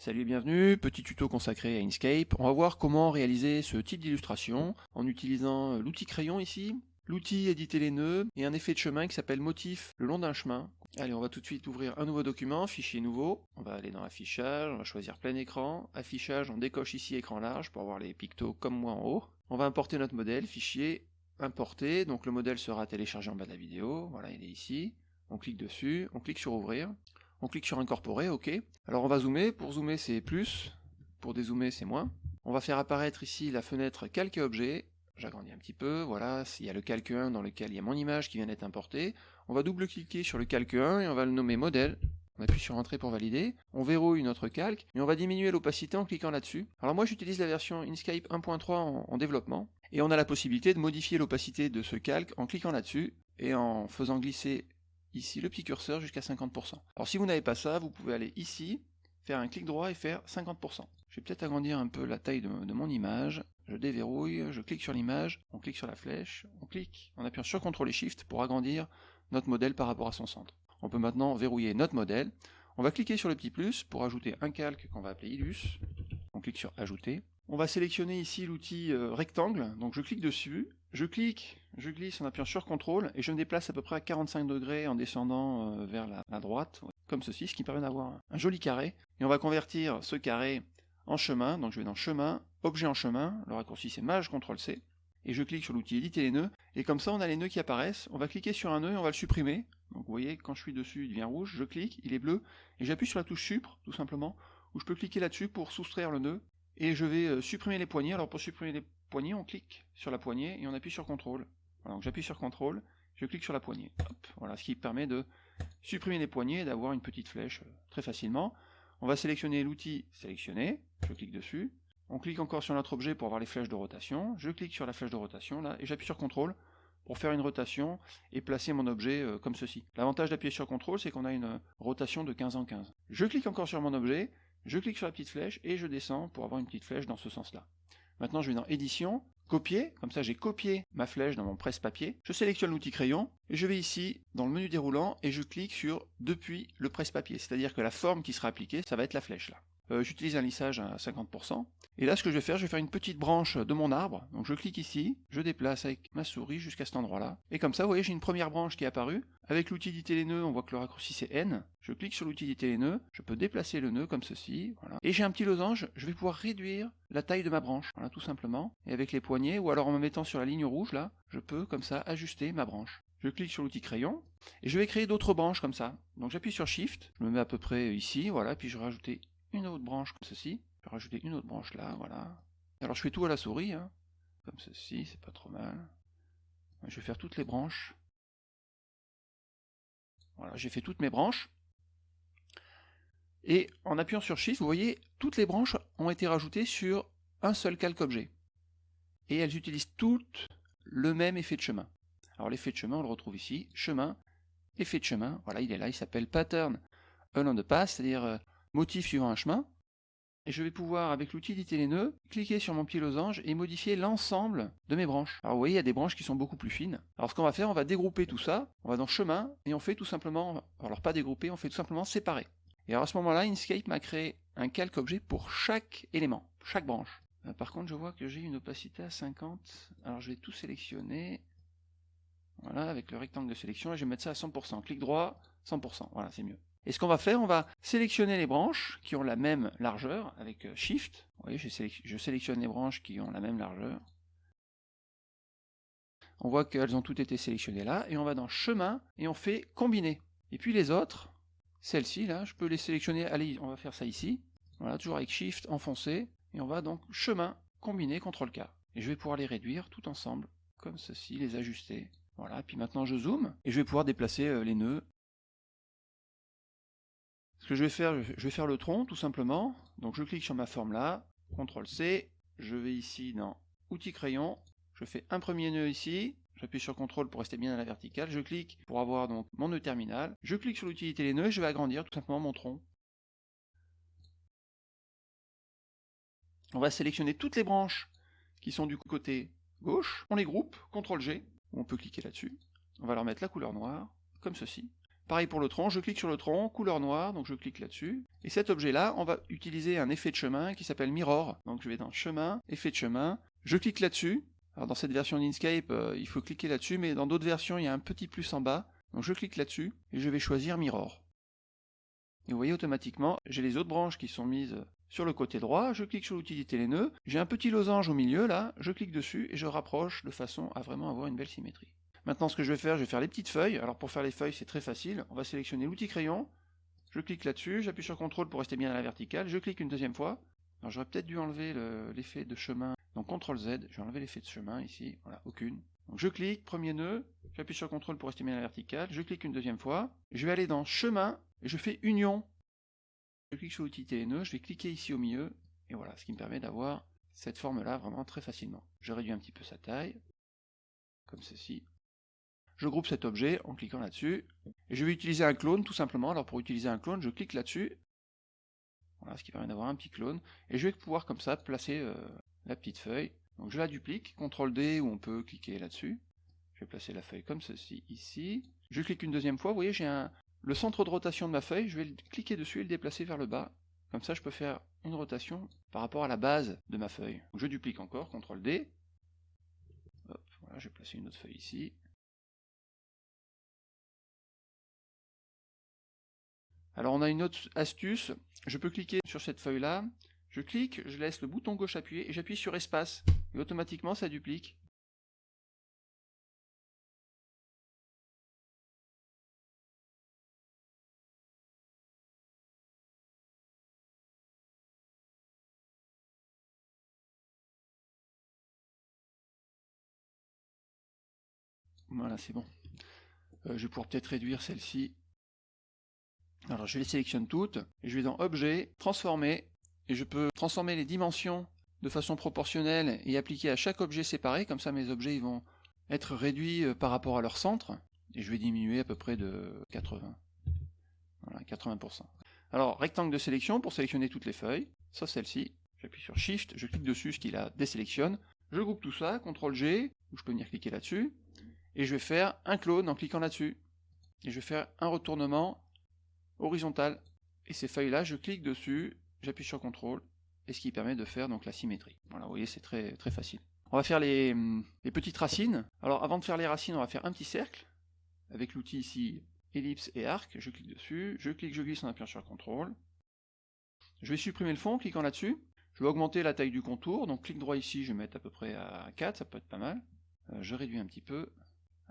Salut et bienvenue, petit tuto consacré à Inkscape. On va voir comment réaliser ce type d'illustration en utilisant l'outil crayon ici, l'outil éditer les nœuds et un effet de chemin qui s'appelle motif le long d'un chemin. Allez, on va tout de suite ouvrir un nouveau document, fichier nouveau. On va aller dans affichage, on va choisir plein écran. Affichage, on décoche ici écran large pour avoir les pictos comme moi en haut. On va importer notre modèle, fichier, importer. Donc le modèle sera téléchargé en bas de la vidéo. Voilà, il est ici. On clique dessus, on clique sur ouvrir. On clique sur incorporer, ok. Alors on va zoomer, pour zoomer c'est plus, pour dézoomer c'est moins. On va faire apparaître ici la fenêtre calque et objet, j'agrandis un petit peu, voilà, il y a le calque 1 dans lequel il y a mon image qui vient d'être importée. On va double-cliquer sur le calque 1 et on va le nommer modèle. On appuie sur entrée pour valider, on verrouille notre calque, et on va diminuer l'opacité en cliquant là-dessus. Alors moi j'utilise la version Inkscape 1.3 en, en développement, et on a la possibilité de modifier l'opacité de ce calque en cliquant là-dessus, et en faisant glisser ici le petit curseur jusqu'à 50%. Alors si vous n'avez pas ça, vous pouvez aller ici, faire un clic droit et faire 50%. Je vais peut-être agrandir un peu la taille de, mon image. Je déverrouille, je clique sur l'image, on clique sur la flèche, on clique en appuyant sur CTRL et SHIFT pour agrandir notre modèle par rapport à son centre. On peut maintenant verrouiller notre modèle. On va cliquer sur le petit plus pour ajouter un calque qu'on va appeler Illus. On clique sur Ajouter. On va sélectionner ici l'outil euh, rectangle, donc je clique dessus, je clique, je glisse en appuyant sur CTRL et je me déplace à peu près à 45 degrés en descendant euh, vers la, droite, comme ceci, ce qui permet d'avoir un joli carré. Et on va convertir ce carré en chemin, donc je vais dans chemin, objet en chemin, le raccourci c'est Maj CTRL C, et je clique sur l'outil éditer les nœuds, et comme ça on a les nœuds qui apparaissent, on va cliquer sur un nœud et on va le supprimer, donc vous voyez quand je suis dessus il devient rouge, je clique, il est bleu, et j'appuie sur la touche Supre, tout simplement, où je peux cliquer là-dessus pour soustraire le nœud, et je vais euh, supprimer les poignées, alors pour supprimer les poignée, on clique sur la poignée et on appuie sur CTRL. J'appuie sur CTRL, je clique sur la poignée. ce qui permet de supprimer les poignées et d'avoir une petite flèche euh, très facilement. On va sélectionner l'outil sélectionner, je clique dessus. On clique encore sur notre objet pour avoir les flèches de rotation. Je clique sur la flèche de rotation là et j'appuie sur CTRL pour faire une rotation et placer mon objet euh, comme ceci. L'avantage d'appuyer sur CTRL, c'est qu'on a une euh, rotation de 15 en 15. Je clique encore sur mon objet, je clique sur la petite flèche et je descends pour avoir une petite flèche dans ce sens-là. Maintenant, je vais dans Édition, Copier, comme ça j'ai copié ma flèche dans mon presse-papier. Je sélectionne l'outil crayon, et je vais ici, dans le menu déroulant, et je clique sur Depuis le presse-papier, c'est-à-dire que la forme qui sera appliquée, ça va être la flèche là. Euh, j'utilise un lissage à 50%. Et là, ce que je vais faire, je vais faire une petite branche de mon arbre. Donc je clique ici, je déplace avec ma souris jusqu'à cet endroit-là. Et comme ça, vous voyez, j'ai une première branche qui est apparue. Avec l'outil les nœuds, on voit que le raccourci c'est N. Je clique sur l'outil les nœuds, je peux déplacer le nœud comme ceci. Et j'ai un petit losange, je vais pouvoir réduire la taille de ma branche. Voilà, tout simplement. Et avec les poignets, ou alors en me mettant sur la ligne rouge là, je peux comme ça ajuster ma branche. Je clique sur l'outil crayon, et je vais créer d'autres branches comme ça. Donc j'appuie sur Shift, je me mets à peu près ici, voilà, puis je vais rajouter une autre branche comme ceci. Je vais rajouter une autre branche là, voilà. Alors je fais tout à la souris, hein. comme ceci, c'est pas trop mal. Je vais faire toutes les branches. Voilà, j'ai fait toutes mes branches. Et en appuyant sur Shift, vous voyez, toutes les branches ont été rajoutées sur un seul calque objet. Et elles utilisent toutes le même effet de chemin. Alors l'effet de chemin, on le retrouve ici, chemin, effet de chemin, voilà, il est là, il s'appelle pattern along the path, c'est-à-dire euh, motif suivant un chemin, et je vais pouvoir, avec l'outil d'éditer les nœuds, cliquer sur mon petit losange et modifier l'ensemble de mes branches. Alors vous voyez, il y a des branches qui sont beaucoup plus fines. Alors ce qu'on va faire, on va dégrouper tout ça, on va dans chemin, et on fait tout simplement, alors pas dégrouper, on fait tout simplement séparer. Et alors à ce moment-là, Inkscape m'a créé un calque objet pour chaque élément, chaque branche. Euh, par contre, je vois que j'ai une opacité à 50, alors je vais tout sélectionner, voilà, avec le rectangle de sélection, et je vais mettre ça à 100%. Clic droit, 100%, voilà, c'est mieux. Et ce qu'on va faire, on va sélectionner les branches qui ont la même largeur avec euh, Shift. Vous voyez, je, sélectionne les branches qui ont la même largeur. On voit qu'elles ont toutes été sélectionnées là, et on va dans Chemin, et on fait Combiner. Et puis les autres, celles-ci là, je peux les sélectionner, allez, on va faire ça ici. Voilà, toujours avec Shift enfoncé, et on va donc Chemin, Combiner, CTRL K. Et je vais pouvoir les réduire tout ensemble, comme ceci, les ajuster. Voilà, puis maintenant je zoome, et je vais pouvoir déplacer euh, les nœuds ce que je vais faire, je vais faire le tronc tout simplement. Donc je clique sur ma forme là, CTRL C, je vais ici dans Outils crayon, je fais un premier nœud ici, j'appuie sur CTRL pour rester bien à la verticale, je clique pour avoir donc mon nœud terminal, je clique sur l'utilité les nœuds. Et je vais agrandir tout simplement mon tronc. On va sélectionner toutes les branches qui sont du côté gauche, on les groupe, CTRL G, on peut cliquer là-dessus, on va leur mettre la couleur noire, comme ceci. Pareil pour le tronc, je clique sur le tronc, couleur noire, donc je clique là-dessus. Et cet objet-là, on va utiliser un effet de chemin qui s'appelle Mirror. Donc je vais dans Chemin, Effet de chemin, je clique là-dessus. Alors dans cette version d'Inkscape, euh, il faut cliquer là-dessus, mais dans d'autres versions, il y a un petit plus en bas. Donc je clique là-dessus, et je vais choisir Mirror. Et vous voyez automatiquement, j'ai les autres branches qui sont mises sur le côté droit, je clique sur l'utilité les nœuds, j'ai un petit losange au milieu là, je clique dessus et je rapproche de façon à vraiment avoir une belle symétrie. Maintenant, ce que je vais faire, je vais faire les petites feuilles. Alors pour faire les feuilles, c'est très facile. On va sélectionner l'outil crayon. Je clique là-dessus, j'appuie sur CTRL pour rester bien à la verticale. Je clique une deuxième fois. Alors j'aurais peut-être dû enlever l'effet de chemin. Donc CTRL Z, je vais enlever l'effet de chemin ici. Voilà, aucune. Donc je clique, premier nœud, j'appuie sur CTRL pour rester bien à la verticale. Je clique une deuxième fois. Je vais aller dans chemin et je fais union. Je clique sur l'outil nœuds, je vais cliquer ici au milieu. Et voilà, ce qui me permet d'avoir cette forme-là vraiment très facilement. Je réduis un petit peu sa taille, comme ceci. Je groupe cet objet en cliquant là-dessus. Et je vais utiliser un clone tout simplement. Alors pour utiliser un clone, je clique là-dessus. Voilà, ce qui permet d'avoir un petit clone. Et je vais pouvoir comme ça placer euh, la petite feuille. Donc je la duplique, CTRL D ou on peut cliquer là-dessus. Je vais placer la feuille comme ceci ici. Je clique une deuxième fois, vous voyez j'ai le centre de rotation de ma feuille, je vais cliquer dessus et le déplacer vers le bas. Comme ça je peux faire une rotation par rapport à la base de ma feuille. je duplique encore, CTRL D. Hop, voilà, je vais placer une autre feuille ici. Alors on a une autre astuce, je peux cliquer sur cette feuille-là, je clique, je laisse le bouton gauche appuyé et j'appuie sur espace. Et automatiquement ça duplique. Voilà, c'est bon. Euh, je vais pouvoir peut-être réduire celle-ci. Alors je les sélectionne toutes, je vais dans Objet, Transformer, et je peux transformer les dimensions de façon proportionnelle et appliquer à chaque objet séparé, comme ça mes objets ils vont être réduits euh, par rapport à leur centre, et je vais diminuer à peu près de 80. Voilà, 80%. Alors, rectangle de sélection pour sélectionner toutes les feuilles, sauf celle-ci. J'appuie sur Shift, je clique dessus, ce qui la désélectionne. Je groupe tout ça, CTRL G, ou je peux venir cliquer là-dessus, et je vais faire un clone en cliquant là-dessus. Et je vais faire un retournement horizontal. Et ces feuilles-là, je clique dessus, j'appuie sur CTRL, et ce qui permet de faire donc la symétrie. Voilà, vous voyez, c'est très, très facile. On va faire les, les, petites racines. Alors avant de faire les racines, on va faire un petit cercle, avec l'outil ici ellipse et arc, je clique dessus, je clique, je glisse en appuyant sur CTRL. Je vais supprimer le fond, en cliquant là-dessus. Je vais augmenter la taille du contour, donc clic droit ici, je vais mettre à peu près à 4, ça peut être pas mal. Euh, je réduis un petit peu,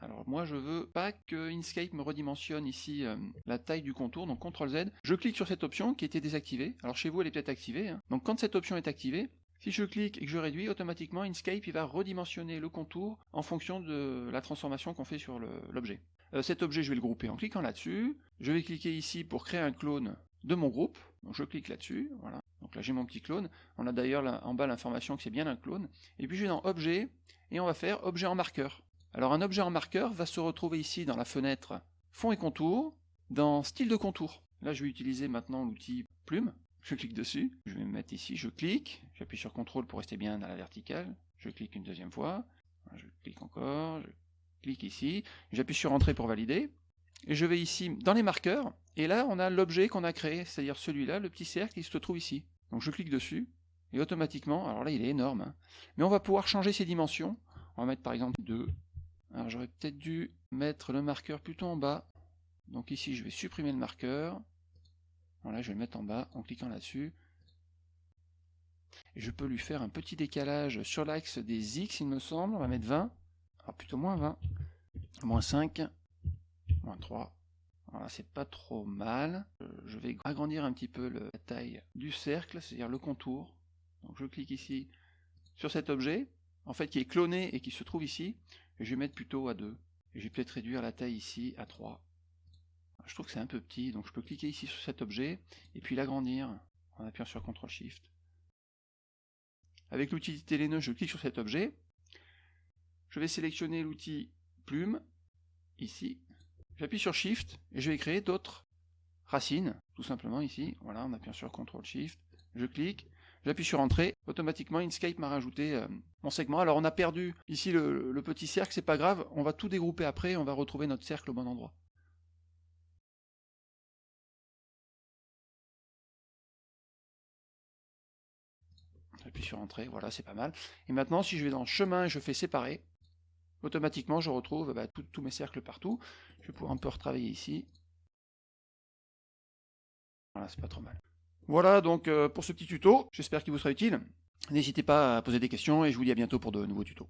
alors moi je veux pas que Inkscape me redimensionne ici euh, la taille du contour, donc CTRL Z. Je clique sur cette option qui était désactivée. Alors chez vous elle est peut-être activée. Hein. Donc quand cette option est activée, si je clique et que je réduis, automatiquement Inkscape il va redimensionner le contour en fonction de la transformation qu'on fait sur l'objet. Euh, cet objet je vais le grouper en cliquant là-dessus. Je vais cliquer ici pour créer un clone de mon groupe. Donc je clique là-dessus, voilà. Donc là j'ai mon petit clone. On a d'ailleurs en bas l'information que c'est bien un clone. Et puis je vais dans Objet, et on va faire Objet en marqueur. Alors un objet en marqueur va se retrouver ici dans la fenêtre Fond et contour, dans Style de contour. Là je vais utiliser maintenant l'outil Plume. Je clique dessus, je vais me mettre ici, je clique, j'appuie sur CTRL pour rester bien à la verticale, je clique une deuxième fois, je clique encore, je clique ici, j'appuie sur Entrée pour valider, et je vais ici dans les marqueurs, et là on a l'objet qu'on a créé, c'est-à-dire celui-là, le petit cercle qui se trouve ici. Donc je clique dessus, et automatiquement, alors là il est énorme, hein, mais on va pouvoir changer ses dimensions, on va mettre par exemple 2, alors j'aurais peut-être dû mettre le marqueur plutôt en bas. Donc ici je vais supprimer le marqueur. Voilà, je vais le mettre en bas en cliquant là-dessus. Et je peux lui faire un petit décalage sur l'axe des X, il me semble. On va mettre 20. Alors plutôt moins 20. Moins 5. Moins 3. Voilà, c'est pas trop mal. Je vais agrandir un petit peu la taille du cercle, c'est-à-dire le contour. Donc je clique ici sur cet objet, en fait qui est cloné et qui se trouve ici je vais mettre plutôt à 2. Et je vais peut-être réduire la taille ici à 3. Je trouve que c'est un peu petit, donc je peux cliquer ici sur cet objet, et puis l'agrandir en appuyant sur CTRL SHIFT. Avec l'outil téléneux, je clique sur cet objet. Je vais sélectionner l'outil plume, ici. J'appuie sur Shift, et je vais créer d'autres racines, tout simplement ici. Voilà, en appuyant sur CTRL SHIFT. Je clique, J'appuie sur Entrée, automatiquement Inkscape m'a rajouté euh, mon segment. Alors on a perdu ici le, petit cercle, c'est pas grave, on va tout dégrouper après, et on va retrouver notre cercle au bon endroit. J'appuie sur Entrée, voilà c'est pas mal. Et maintenant si je vais dans Chemin et je fais Séparer, automatiquement je retrouve bah, tous mes cercles partout. Je vais pouvoir un peu retravailler ici. Voilà, c'est pas trop mal. Voilà donc euh, pour ce petit tuto, j'espère qu'il vous sera utile. N'hésitez pas à poser des questions et je vous dis à bientôt pour de nouveaux tutos.